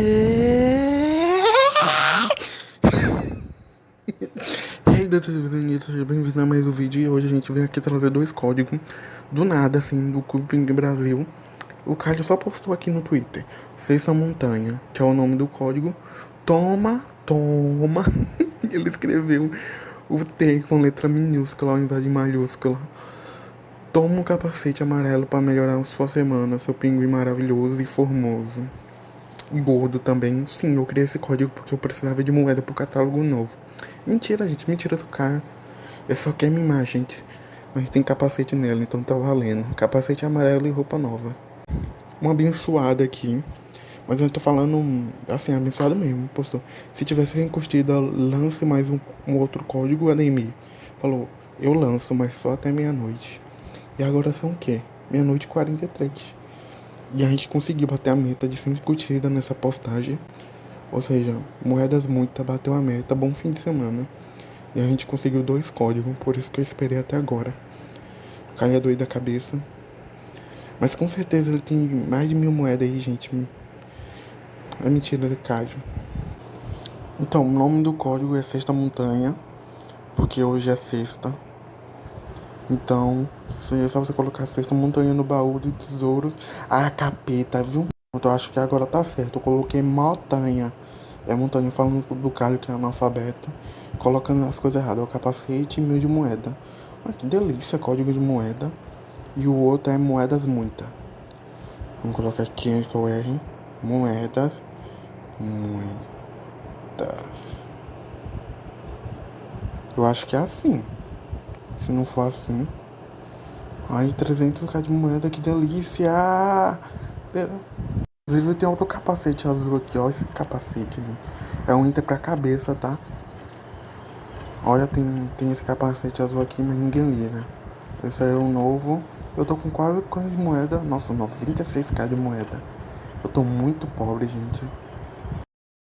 Hey, Dani, seja bem-vindo a mais um vídeo e hoje a gente vem aqui trazer dois códigos do nada, assim, do Cuping Brasil. O Caio só postou aqui no Twitter, Sexta Montanha, que é o nome do código. Toma, toma. Ele escreveu o T com letra minúscula ao invés de maiúscula. Toma um capacete amarelo para melhorar sua semana, seu pinguim maravilhoso e formoso gordo também. Sim, eu criei esse código porque eu precisava de moeda pro catálogo novo. Mentira, gente, mentira do cara. Eu só quer mimar, gente. Mas tem capacete nela, então tá valendo. Capacete amarelo e roupa nova. Uma abençoada aqui. Mas eu tô falando assim, abençoada mesmo. Postou. Se tivesse rencurtida, lance mais um, um outro código, Ademir. Falou, eu lanço, mas só até meia-noite. E agora são o quê? Meia-noite e 43. E a gente conseguiu bater a meta de 100 curtidas nessa postagem. Ou seja, moedas muita bateu a meta, bom fim de semana. E a gente conseguiu dois códigos, por isso que eu esperei até agora. Caia doido da cabeça. Mas com certeza ele tem mais de mil moedas aí, gente. É mentira de Cádio. Então, o nome do código é Sexta Montanha, porque hoje é sexta. Então, é só você colocar sexta montanha no baú de tesouros. Ah, capeta, viu? Então, eu acho que agora tá certo. Eu coloquei montanha. É montanha falando do Caio que é analfabeto. Colocando as coisas erradas. É o capacete e mil de moeda. Ah, que delícia, código de moeda. E o outro é moedas muita. Vamos colocar aqui que eu erre. Moedas. Muitas. Eu acho que é assim. Se não for assim. Ai, 300k de moeda, que delícia! Inclusive tem outro capacete azul aqui, ó. Esse capacete aí. É um item pra cabeça, tá? Olha, tem, tem esse capacete azul aqui, mas ninguém liga. Esse aí é o novo. Eu tô com quase quanto de moeda? Nossa, 96k de moeda. Eu tô muito pobre, gente.